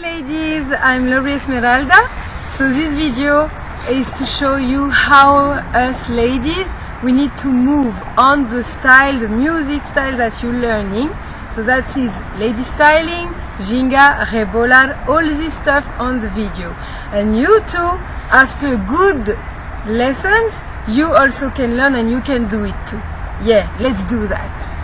ladies, I'm Laurie Esmeralda. So this video is to show you how us ladies we need to move on the style, the music style that you're learning. So that is lady styling, ginga, rebolar, all this stuff on the video. And you too, after good lessons, you also can learn and you can do it too. Yeah, let's do that.